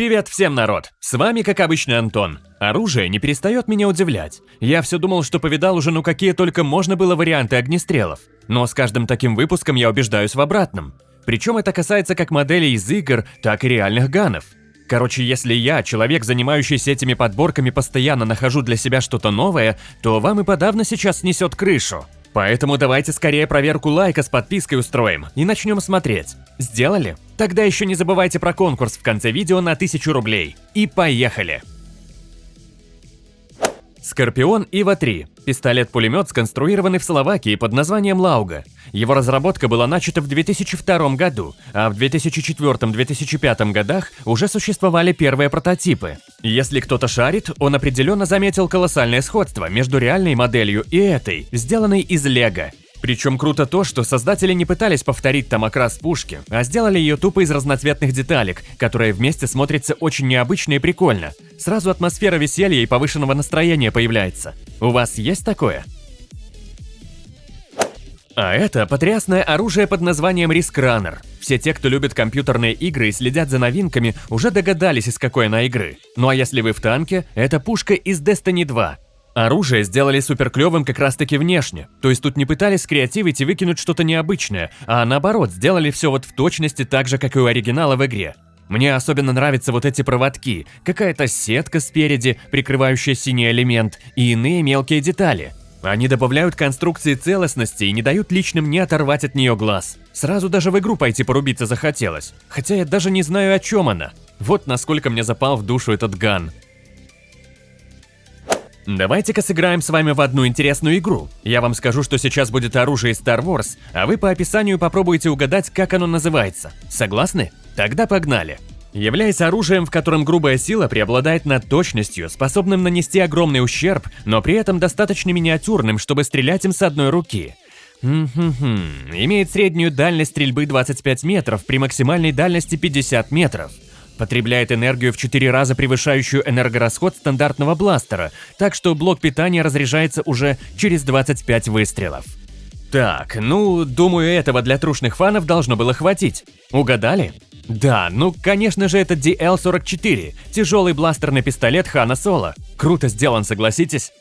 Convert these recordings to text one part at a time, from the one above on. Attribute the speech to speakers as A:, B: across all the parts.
A: Привет всем, народ! С вами, как обычно, Антон. Оружие не перестает меня удивлять. Я все думал, что повидал уже ну какие только можно было варианты огнестрелов. Но с каждым таким выпуском я убеждаюсь в обратном. Причем это касается как моделей из игр, так и реальных ганов. Короче, если я, человек, занимающийся этими подборками, постоянно нахожу для себя что-то новое, то вам и подавно сейчас снесет крышу. Поэтому давайте скорее проверку лайка с подпиской устроим и начнем смотреть. Сделали? Тогда еще не забывайте про конкурс в конце видео на 1000 рублей. И поехали! Скорпион Ива-3 – пистолет-пулемет, сконструированный в Словакии под названием Лауга. Его разработка была начата в 2002 году, а в 2004-2005 годах уже существовали первые прототипы. Если кто-то шарит, он определенно заметил колоссальное сходство между реальной моделью и этой, сделанной из лего. Причем круто то, что создатели не пытались повторить там окрас пушки, а сделали ее тупо из разноцветных деталек, которые вместе смотрятся очень необычно и прикольно. Сразу атмосфера веселья и повышенного настроения появляется. У вас есть такое? А это потрясное оружие под названием Risk Runner. Все те, кто любит компьютерные игры и следят за новинками, уже догадались, из какой она игры. Ну а если вы в танке, это пушка из Destiny 2. Оружие сделали суперклевым как раз таки внешне, то есть тут не пытались скреативить и выкинуть что-то необычное, а наоборот, сделали все вот в точности так же, как и у оригинала в игре. Мне особенно нравятся вот эти проводки, какая-то сетка спереди, прикрывающая синий элемент, и иные мелкие детали. Они добавляют конструкции целостности и не дают личным не оторвать от нее глаз. Сразу даже в игру пойти порубиться захотелось, хотя я даже не знаю, о чем она. Вот насколько мне запал в душу этот ган. Давайте-ка сыграем с вами в одну интересную игру. Я вам скажу, что сейчас будет оружие Star Wars, а вы по описанию попробуйте угадать, как оно называется. Согласны? Тогда погнали. Являясь оружием, в котором грубая сила преобладает над точностью, способным нанести огромный ущерб, но при этом достаточно миниатюрным, чтобы стрелять им с одной руки. Хм-хм-хм. Имеет среднюю дальность стрельбы 25 метров при максимальной дальности 50 метров. Потребляет энергию в 4 раза превышающую энергорасход стандартного бластера, так что блок питания разряжается уже через 25 выстрелов. Так, ну, думаю, этого для трушных фанов должно было хватить. Угадали? Да, ну, конечно же, это DL-44, тяжелый бластерный пистолет Хана Соло. Круто сделан, согласитесь?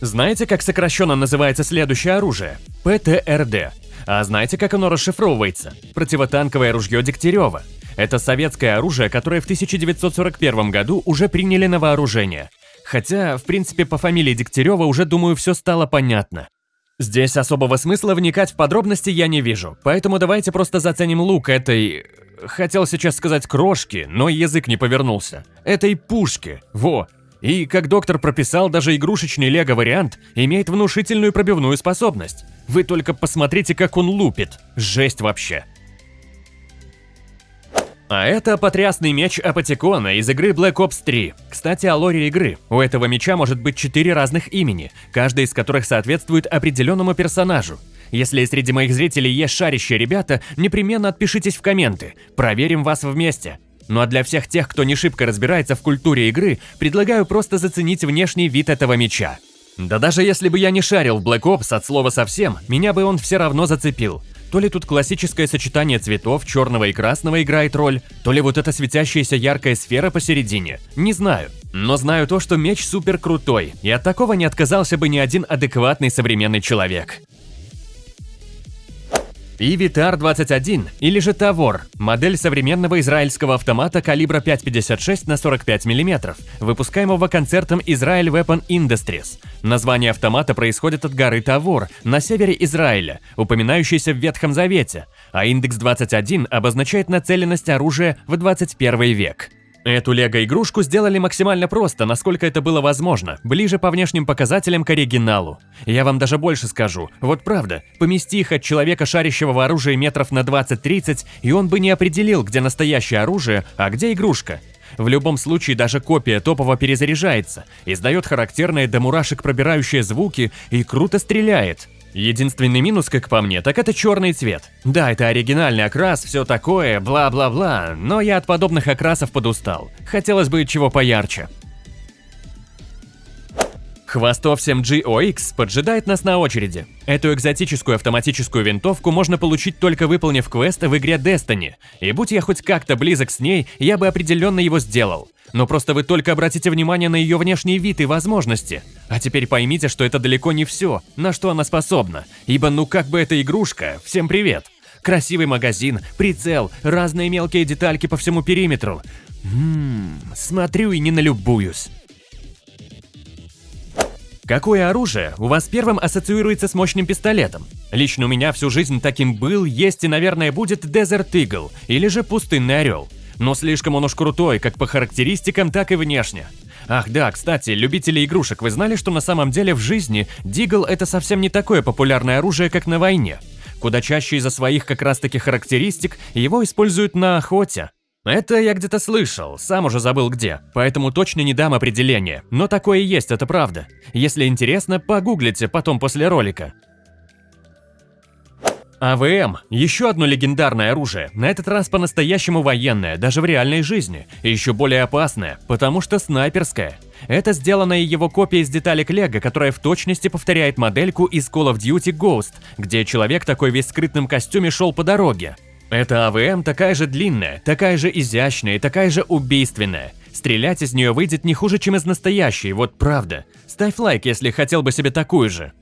A: Знаете, как сокращенно называется следующее оружие? ПТРД. А знаете, как оно расшифровывается? Противотанковое ружье Дегтярева. Это советское оружие, которое в 1941 году уже приняли на вооружение. Хотя, в принципе, по фамилии Дегтярева уже, думаю, все стало понятно. Здесь особого смысла вникать в подробности я не вижу, поэтому давайте просто заценим лук этой... Хотел сейчас сказать крошки, но язык не повернулся. Этой пушки, во. И, как доктор прописал, даже игрушечный лего-вариант имеет внушительную пробивную способность. Вы только посмотрите, как он лупит. Жесть вообще. А это потрясный меч Апатикона из игры Black Ops 3. Кстати, о лоре игры. У этого меча может быть четыре разных имени, каждый из которых соответствует определенному персонажу. Если среди моих зрителей есть шарящие ребята, непременно отпишитесь в комменты. Проверим вас вместе. Ну а для всех тех, кто не шибко разбирается в культуре игры, предлагаю просто заценить внешний вид этого меча. Да даже если бы я не шарил в Black Ops от слова совсем, меня бы он все равно зацепил. То ли тут классическое сочетание цветов, черного и красного играет роль, то ли вот эта светящаяся яркая сфера посередине. Не знаю. Но знаю то, что меч супер крутой, и от такого не отказался бы ни один адекватный современный человек. И Витар-21, или же Тавор, модель современного израильского автомата калибра 5,56 на 45 мм, выпускаемого концертом Israel Weapon Industries. Название автомата происходит от горы Тавор на севере Израиля, упоминающейся в Ветхом Завете, а индекс 21 обозначает нацеленность оружия в 21 век. Эту лего-игрушку сделали максимально просто, насколько это было возможно, ближе по внешним показателям к оригиналу. Я вам даже больше скажу, вот правда, помести их от человека, шарящего в оружии метров на 20-30, и он бы не определил, где настоящее оружие, а где игрушка. В любом случае даже копия топово перезаряжается, издает характерные до мурашек пробирающие звуки и круто стреляет. Единственный минус, как по мне, так это черный цвет. Да, это оригинальный окрас, все такое, бла-бла-бла, но я от подобных окрасов подустал. Хотелось бы чего поярче. Хвостов 7G поджидает нас на очереди. Эту экзотическую автоматическую винтовку можно получить только выполнив квест в игре Destiny, и будь я хоть как-то близок с ней, я бы определенно его сделал. Но просто вы только обратите внимание на ее внешний вид и возможности. А теперь поймите, что это далеко не все, на что она способна, ибо ну как бы эта игрушка, всем привет. Красивый магазин, прицел, разные мелкие детальки по всему периметру. Ммм, смотрю и не налюбуюсь. Какое оружие у вас первым ассоциируется с мощным пистолетом? Лично у меня всю жизнь таким был, есть и, наверное, будет Desert Eagle или же Пустынный Орел. Но слишком он уж крутой, как по характеристикам, так и внешне. Ах да, кстати, любители игрушек, вы знали, что на самом деле в жизни Дигл это совсем не такое популярное оружие, как на войне? Куда чаще из-за своих как раз таки характеристик его используют на охоте. Это я где-то слышал, сам уже забыл где, поэтому точно не дам определения, но такое есть, это правда. Если интересно, погуглите потом после ролика. АВМ – еще одно легендарное оружие, на этот раз по-настоящему военное, даже в реальной жизни, и еще более опасное, потому что снайперское. Это сделанная его копия из деталек Лего, которая в точности повторяет модельку из Call of Duty Ghost, где человек такой весь скрытном костюме шел по дороге. Эта АВМ такая же длинная, такая же изящная и такая же убийственная. Стрелять из нее выйдет не хуже, чем из настоящей, вот правда. Ставь лайк, если хотел бы себе такую же.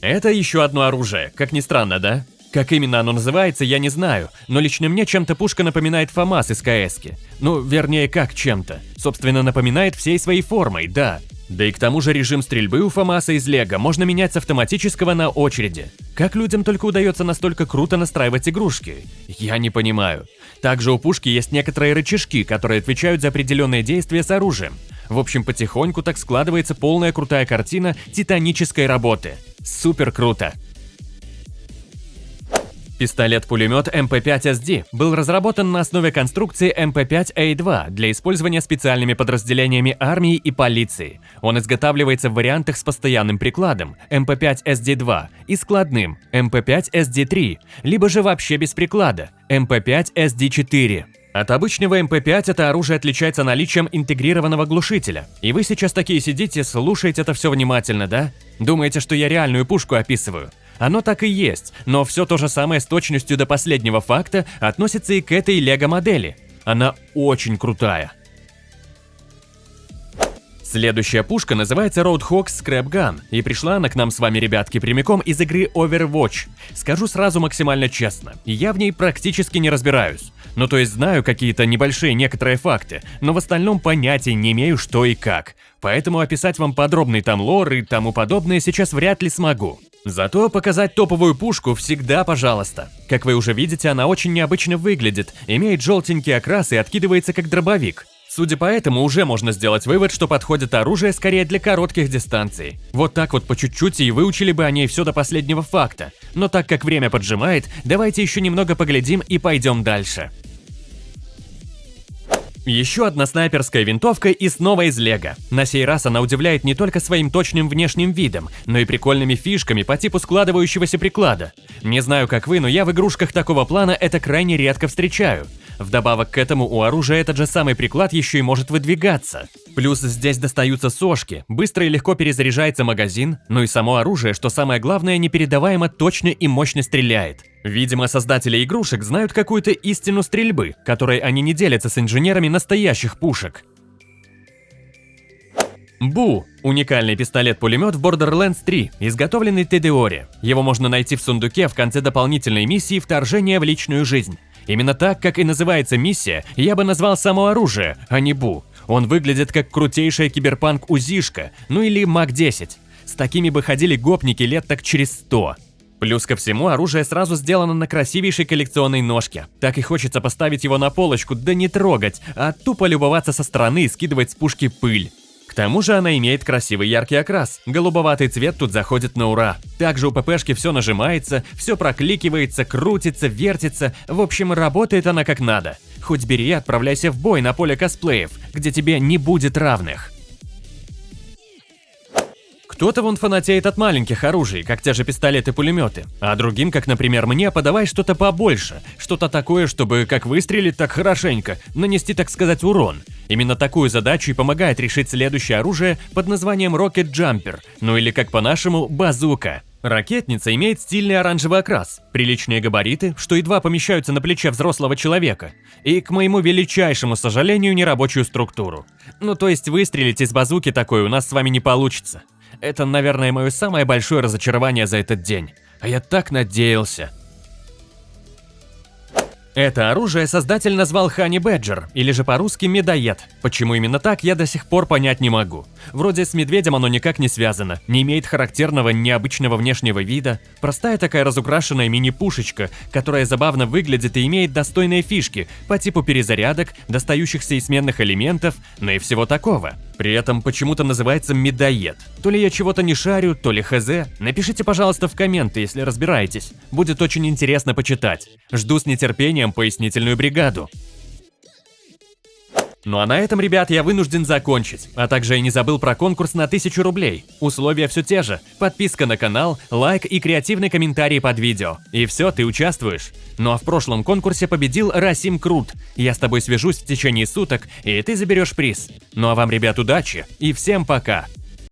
A: Это еще одно оружие, как ни странно, да? Как именно оно называется, я не знаю, но лично мне чем-то пушка напоминает ФАМАС из КСки. Ну, вернее, как чем-то. Собственно, напоминает всей своей формой, да. Да и к тому же режим стрельбы у ФАМАСа из Лего можно менять с автоматического на очереди. Как людям только удается настолько круто настраивать игрушки? Я не понимаю. Также у пушки есть некоторые рычажки, которые отвечают за определенные действия с оружием. В общем, потихоньку так складывается полная крутая картина титанической работы. Супер круто! Пистолет-пулемет МП-5SD был разработан на основе конструкции МП-5А2 для использования специальными подразделениями армии и полиции. Он изготавливается в вариантах с постоянным прикладом МП-5SD2 и складным МП-5SD3, либо же вообще без приклада МП-5SD4. От обычного МП-5 это оружие отличается наличием интегрированного глушителя. И вы сейчас такие сидите, слушаете это все внимательно, да? Думаете, что я реальную пушку описываю? Оно так и есть, но все то же самое с точностью до последнего факта относится и к этой лего-модели. Она очень крутая. Следующая пушка называется Roadhog Scrap Gun, и пришла она к нам с вами, ребятки, прямиком из игры Overwatch. Скажу сразу максимально честно, я в ней практически не разбираюсь. Ну то есть знаю какие-то небольшие некоторые факты, но в остальном понятия не имею что и как. Поэтому описать вам подробный там лор и тому подобное сейчас вряд ли смогу. Зато показать топовую пушку всегда пожалуйста. Как вы уже видите, она очень необычно выглядит, имеет желтенький окрас и откидывается как дробовик. Судя по этому, уже можно сделать вывод, что подходит оружие скорее для коротких дистанций. Вот так вот по чуть-чуть и выучили бы о ней все до последнего факта. Но так как время поджимает, давайте еще немного поглядим и пойдем дальше. Еще одна снайперская винтовка и снова из Лего. На сей раз она удивляет не только своим точным внешним видом, но и прикольными фишками по типу складывающегося приклада. Не знаю как вы, но я в игрушках такого плана это крайне редко встречаю. Вдобавок к этому у оружия этот же самый приклад еще и может выдвигаться. Плюс здесь достаются сошки, быстро и легко перезаряжается магазин, ну и само оружие, что самое главное, непередаваемо точно и мощно стреляет. Видимо, создатели игрушек знают какую-то истину стрельбы, которой они не делятся с инженерами настоящих пушек. Бу – уникальный пистолет-пулемет в Borderlands 3, изготовленный Тедеори. Его можно найти в сундуке в конце дополнительной миссии «Вторжение в личную жизнь». Именно так, как и называется миссия, я бы назвал само оружие, а не Бу. Он выглядит как крутейшая киберпанк-узишка, ну или МАК-10. С такими бы ходили гопники лет так через 100. Плюс ко всему, оружие сразу сделано на красивейшей коллекционной ножке. Так и хочется поставить его на полочку, да не трогать, а тупо любоваться со стороны и скидывать с пушки пыль. Тому же она имеет красивый яркий окрас, голубоватый цвет тут заходит на ура. Также у ППшки все нажимается, все прокликивается, крутится, вертится, в общем, работает она как надо. Хоть бери и отправляйся в бой на поле косплеев, где тебе не будет равных. Кто-то вон фанатеет от маленьких оружий, как те же пистолеты-пулеметы, а другим, как, например, мне, подавай что-то побольше, что-то такое, чтобы как выстрелить, так хорошенько, нанести, так сказать, урон. Именно такую задачу и помогает решить следующее оружие под названием Rocket Jumper, ну или как по-нашему, базука. Ракетница имеет стильный оранжевый окрас, приличные габариты, что едва помещаются на плече взрослого человека, и, к моему величайшему сожалению, нерабочую структуру. Ну то есть выстрелить из базуки такой у нас с вами не получится. Это, наверное, мое самое большое разочарование за этот день. А я так надеялся. Это оружие создатель назвал Хани Бэджер, или же по-русски медоед. Почему именно так, я до сих пор понять не могу. Вроде с медведем оно никак не связано, не имеет характерного необычного внешнего вида. Простая такая разукрашенная мини-пушечка, которая забавно выглядит и имеет достойные фишки по типу перезарядок, достающихся из сменных элементов, ну и всего такого. При этом почему-то называется медоед. То ли я чего-то не шарю, то ли хз. Напишите, пожалуйста, в комменты, если разбираетесь. Будет очень интересно почитать. Жду с нетерпением пояснительную бригаду. Ну а на этом, ребят, я вынужден закончить. А также я не забыл про конкурс на 1000 рублей. Условия все те же. Подписка на канал, лайк и креативный комментарий под видео. И все, ты участвуешь. Ну а в прошлом конкурсе победил Расим Крут. Я с тобой свяжусь в течение суток, и ты заберешь приз. Ну а вам, ребят, удачи и всем пока.